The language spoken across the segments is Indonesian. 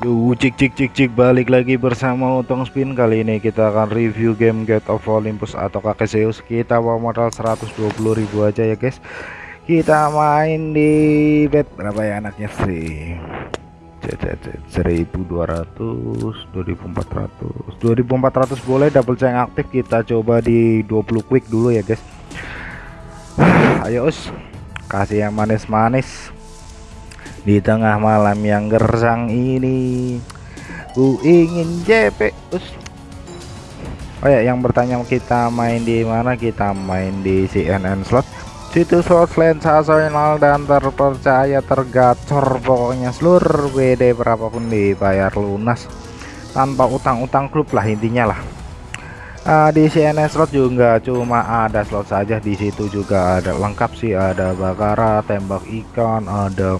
Yo cik cik cik cik balik lagi bersama Utong Spin. Kali ini kita akan review game Gate of Olympus atau kakek Zeus. Kita bawa modal 120.000 aja ya guys. Kita main di bet berapa ya anaknya? Sih 1200 2400 2400 boleh double ceng aktif. Kita coba di 20 quick dulu ya guys. Ayo us. Kasih yang manis-manis di tengah malam yang gersang ini ku ingin JP us. Oh ya yang bertanya kita main di mana? Kita main di CNN slot. Situs slot sensasional dan terpercaya tergacor. Pokoknya seluruh WD berapapun dibayar lunas. Tanpa utang-utang klub lah intinya lah. Uh, di CNN slot juga cuma ada slot saja. Di situ juga ada lengkap sih. Ada bakara tembak ikan ada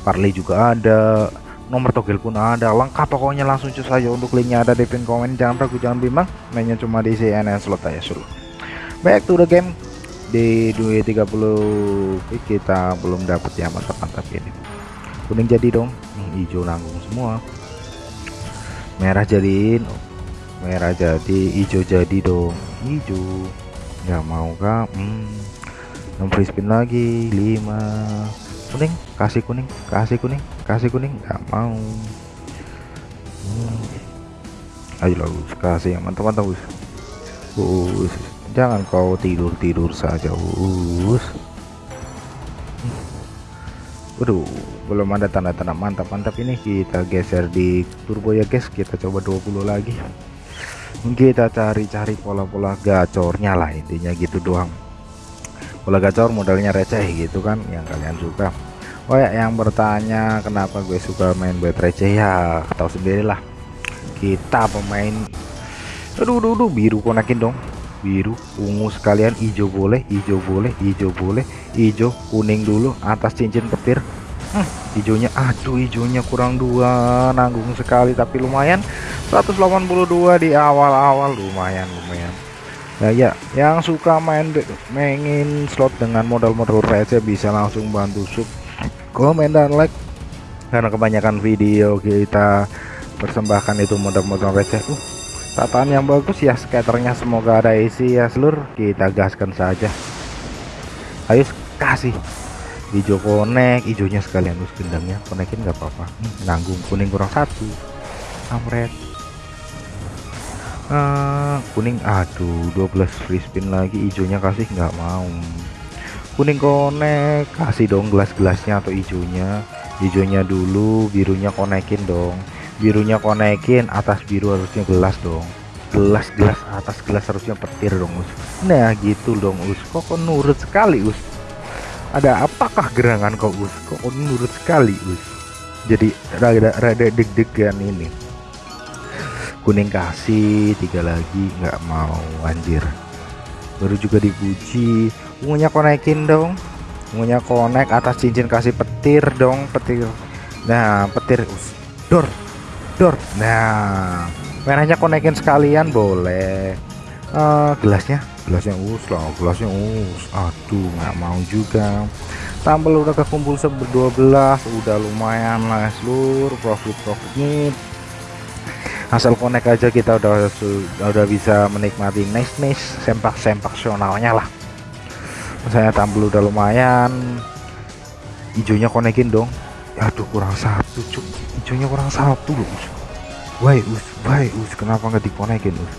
Parley juga ada nomor togel pun ada lengkap pokoknya langsung cus saja untuk linknya ada di pin komen. Jangan ragu jangan bimbang mainnya cuma di CNN slot aja suruh. Back to the game. Di 230 kita belum dapat ya mantap-mantap ini. Kuning jadi dong hmm, hijau nanggung semua. Merah jadiin merah jadi hijau jadi dong hijau. Nggak mau kak. Hmm. free spin lagi 5 kuning kasih kuning kasih kuning kasih kuning nggak mau. Hmm. ayo lah kasih yang mantap-mantap us. Us jangan kau tidur-tidur saja us. Waduh, belum ada tanda-tanda mantap-mantap ini. Kita geser di turbo ya guys. Kita coba 20 lagi. Kita cari-cari pola-pola gacornya lah intinya gitu doang bola gacor modalnya receh gitu kan yang kalian suka. Oh ya yang bertanya kenapa gue suka main buat receh? Ya tahu sendirilah kita pemain aduh aduh, aduh biru konekin dong. Biru ungu sekalian hijau boleh hijau boleh hijau boleh hijau kuning dulu atas cincin petir. Hmm, hijaunya aduh hijaunya kurang dua nanggung sekali tapi lumayan. 182 di awal-awal lumayan lumayan ya ya yang suka main mainin slot dengan modal-modal receh bisa langsung bantu sub. Komen dan like. Karena kebanyakan video kita persembahkan itu modal-modal receh. Uh, tataan yang bagus ya skaternya semoga ada isi ya seluruh kita gaskan saja. Ayo kasih. Hijau konek hijaunya sekalian us gendangnya konekin nggak apa-apa. Hmm, nanggung kuning kurang satu. Amret uh, kuning aduh 12 free spin lagi hijaunya kasih nggak mau. Kuning konek kasih dong gelas-gelasnya atau hijaunya hijaunya dulu birunya konekin dong. Birunya konekin atas biru harusnya gelas dong. Gelas-gelas atas gelas harusnya petir dong us. Nah gitu dong us. Kok, kok nurut sekali us? Ada apakah gerangan kok us? Kok nurut sekali us? Jadi rada rada deg-degan ini kuning kasih tiga lagi nggak mau anjir. Baru juga dipuji. Ungunya konekin dong. Ungunya konek atas cincin kasih petir dong petir. Nah petir us dor dor. Nah merahnya konekin sekalian boleh. Uh, gelasnya gelasnya us lah gelasnya us. Aduh nggak mau juga. Tambal udah kekumpul seber 12 udah lumayan lah seluruh profit profitnya asal connect aja kita udah udah bisa menikmati nice nice sempak sempak sionalnya lah. Saya tampil udah lumayan hijaunya konekin dong. Aduh kurang satu cuk. Hijaunya kurang satu loh why us why us kenapa nggak dikonekin us?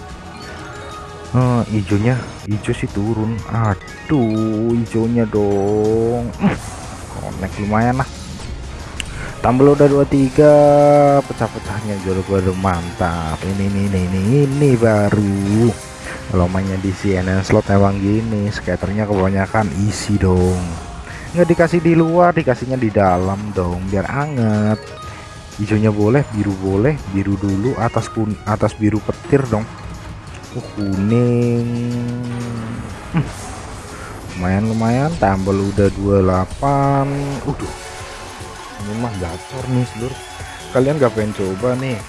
Uh, hijaunya hijau sih turun. Aduh hijaunya dong. Konek lumayan lah tambah udah 23 pecah-pecahnya jodoh baru mantap. Ini ini ini ini, ini baru. Kalau mainnya di CNN slot emang gini skaternya kebanyakan isi dong. Nggak dikasih di luar dikasihnya di dalam dong biar anget. Hijaunya boleh biru boleh biru dulu atas kun atas biru petir dong. Uh, kuning. Hmm. lumayan lumayan tambah udah 28 udah ini mah gacor nih seluruh kalian gak pengen coba nih.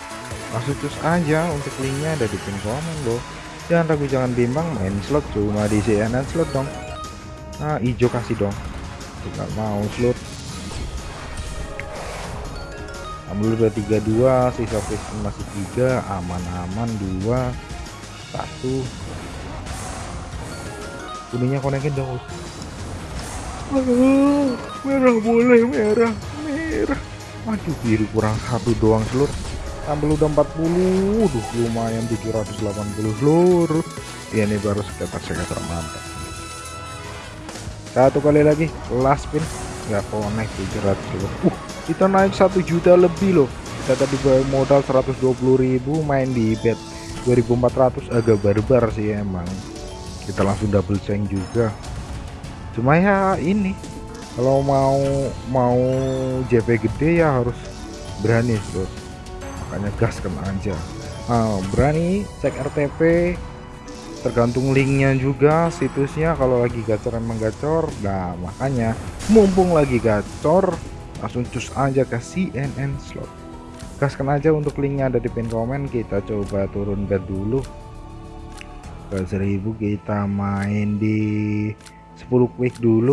Langsung cus aja untuk linknya ada di pin komen loh jangan ragu jangan bimbang main slot cuma di CNN slot dong. Nah hijau kasih dong. Tidak mau slot. Ambil udah 32 sisa free masih tiga aman-aman dua satu. Kuningnya konekin dong merah boleh merah merah aduh biru kurang satu doang seluruh ambil udah 40 duh lumayan 780 seluruh ya ini baru sekitar sekitar mantap. Satu kali lagi last spin nggak connect 700 seluruh uh kita naik satu juta lebih loh. Kita tadi modal 120.000 main di bet 2400 agak barbar sih emang. Kita langsung double change juga. Cuma ya ini kalau mau mau JP gede ya harus berani bos makanya gas kena aja. Nah, berani cek RTP tergantung linknya juga situsnya. Kalau lagi gacor emang gacor. Nah makanya mumpung lagi gacor langsung cus aja ke CNN slot. Gaskan aja untuk linknya ada di pin komen. Kita coba turun bed dulu. Ke 1000 kita main di 10 quick dulu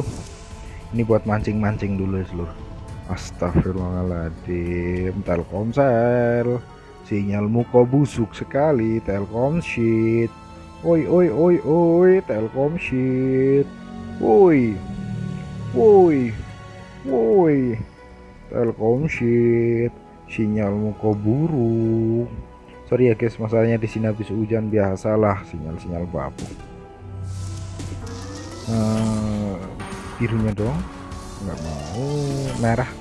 ini buat mancing-mancing dulu ya seluruh Astagfirullahaladzim. Telkomsel. Sinyalmu kok busuk sekali. Telkom sheet oi oi oi oi. Telkom sheet woi woi woi Telkom sheet sinyalmu kok buruk. Sorry ya guys. Masalahnya di sini habis hujan biasalah. Sinyal-sinyal babu. Uh, birunya dong nggak mau. Merah.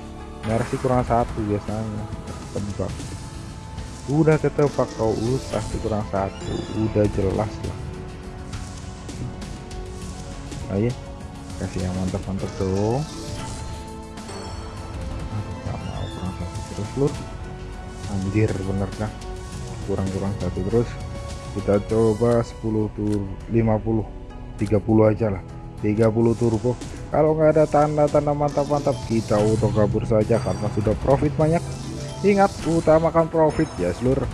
Merah sih kurang satu biasanya. Tebak udah ketebak kau usah sih kurang satu. Udah jelas lah. Ayo kasih yang mantap-mantap dong. Nggak mau. Kurang satu terus lur anjir bener kah? Kurang-kurang satu terus. Kita coba 10 tur 50 30 aja lah. 30 turbo kalau nggak ada tanda-tanda mantap-mantap kita auto kabur saja karena sudah profit banyak. Ingat utamakan profit ya seluruh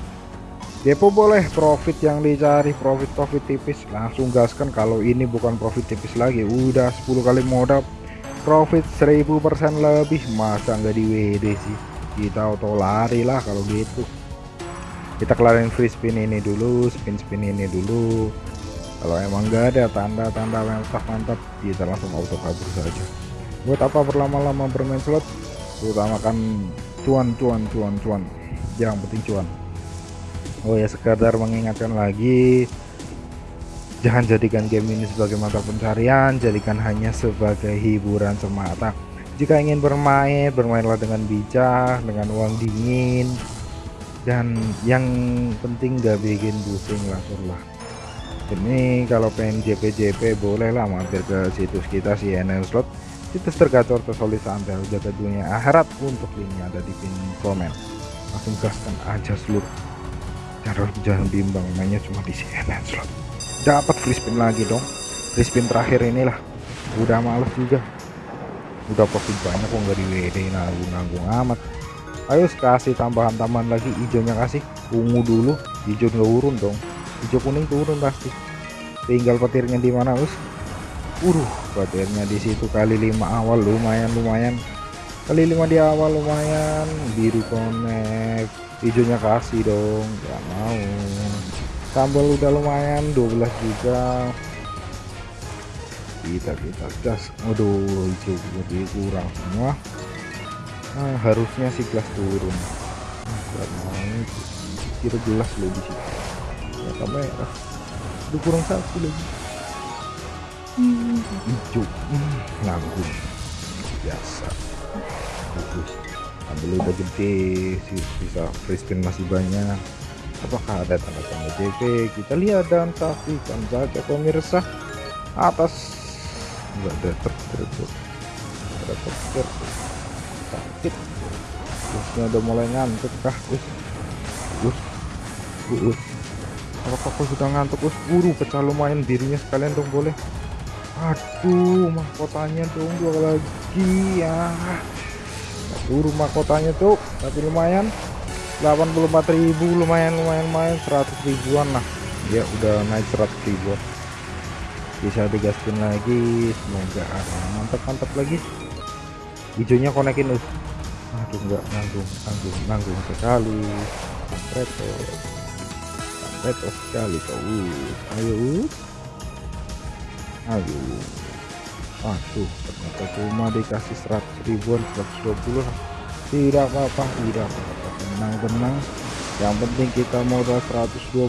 depo boleh profit yang dicari profit-profit tipis. Langsung gaskan kalau ini bukan profit tipis lagi. Udah 10 kali modal. Profit 1000% lebih. Masa nggak di WD sih? Kita auto lari lah kalau gitu. Kita kelarin free spin ini dulu spin-spin ini dulu kalau emang nggak ada tanda-tanda mantap-mantap kita langsung auto kabur saja. Buat apa berlama-lama bermain slot? Utamakan cuan cuan cuan cuan. Yang penting cuan. Oh ya sekedar mengingatkan lagi jangan jadikan game ini sebagai mata pencarian jadikan hanya sebagai hiburan semata. Jika ingin bermain bermainlah dengan bijak dengan uang dingin dan yang penting gak bikin pusing lah ini kalau pengen JP-JP bolehlah mampir ke situs kita CNN slot. Situs tergacor tersolid sampai jaga dunia akhirat untuk ini ada di pin komen. Langsung gaskan aja seluruh. Jangan jangan bimbang mainnya cuma di CNN slot. Dapat free spin lagi dong. Free spin terakhir inilah. Udah males juga. Udah profit banyak kok nggak di WD nanggung-nanggung amat. Ayo kasih tambahan-tambahan lagi hijaunya kasih. Ungu dulu hijau nggak urun dong hijau kuning turun pasti. Tinggal petirnya di mana us? Uruh petirnya di situ kali lima awal lumayan lumayan. Kali lima di awal lumayan. Biru connect. Hijaunya kasih dong nggak mau. Sambal udah lumayan 12 juga. Kita kita gas. Waduh hijau lebih kurang semua. Nah, harusnya si gelas turun. Nah, mau. Kira gelas loh di situ ya kamera udah kurang satu lagi. Hmm. hijau hmm, nganggung biasa. Bagus. Ambil udah gede sisa free spin masih banyak. Apakah ada tanda-tanda JP kita lihat dan saksikan saja pemirsa. Atas. Enggak ada terus ada terus sakit. Terusnya udah mulai ngantuk kah? Us us us apakah kau sudah ngantuk us buru pecah lumayan dirinya sekalian dong boleh. Aduh mahkotanya dong dua lagi ya. Buru mahkotanya tuh tapi lumayan. 84.000 lumayan lumayan lumayan. 100 ribuan lah. Ya udah naik 100 ribuan. Bisa digaskin lagi. Semoga mantap mantap lagi. Hijaunya konekin us aduh enggak nanggung nanggung nanggung sekali. Repot repot sekali kau ayo ayo. Aduh ternyata cuma dikasih 100 ribuan 120 tidak apa-apa tidak apa-apa. Tenang-tenang. Yang penting kita modal 120.000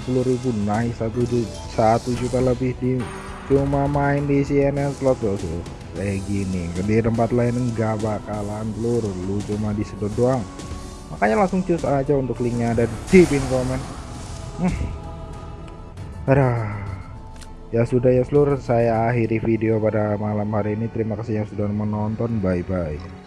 naik satu satu juta lebih di cuma main di CNN slot bosku kayak gini di tempat lain enggak bakalan telur lu cuma disedot doang. Makanya langsung cus aja untuk linknya ada di pin komen. Hmm. Aduh. ya sudah ya seluruh saya akhiri video pada malam hari ini. Terima kasih yang sudah menonton. Bye bye